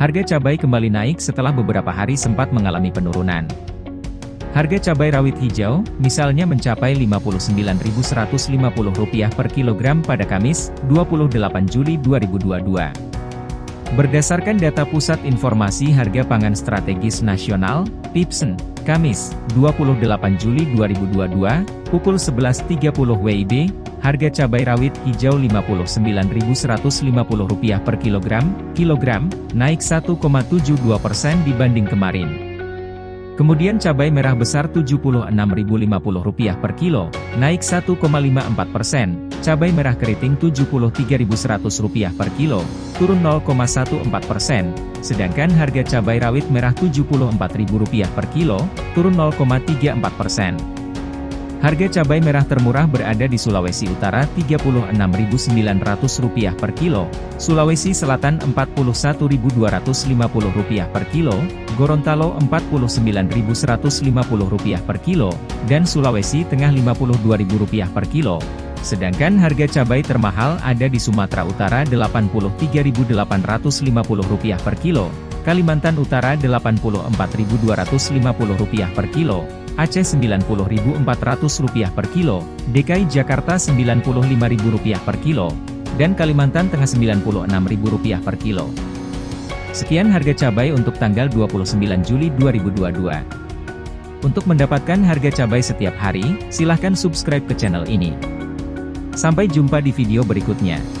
Harga cabai kembali naik setelah beberapa hari sempat mengalami penurunan. Harga cabai rawit hijau, misalnya mencapai Rp59.150 per kilogram pada Kamis, 28 Juli 2022. Berdasarkan data Pusat Informasi Harga Pangan Strategis Nasional, PIPSN, Kamis, 28 Juli 2022, pukul 11.30 WIB, Harga cabai rawit hijau Rp59.150 per kilogram, kilogram, naik 1,72% dibanding kemarin. Kemudian cabai merah besar Rp76.050 per kilo, naik 1,54%, cabai merah keriting Rp73.100 per kilo, turun 0,14%, sedangkan harga cabai rawit merah Rp74.000 per kilo, turun 0,34%. Harga cabai merah termurah berada di Sulawesi Utara Rp36.900 per kilo, Sulawesi Selatan Rp41.250 per kilo, Gorontalo Rp49.150 per kilo, dan Sulawesi Tengah Rp52.000 per kilo. Sedangkan harga cabai termahal ada di Sumatera Utara Rp83.850 per kilo, Kalimantan Utara Rp84.250 per kilo, Aceh Rp90.400 per kilo, DKI Jakarta Rp95.000 per kilo, dan Kalimantan Tengah Rp96.000 per kilo. Sekian harga cabai untuk tanggal 29 Juli 2022. Untuk mendapatkan harga cabai setiap hari, silahkan subscribe ke channel ini. Sampai jumpa di video berikutnya.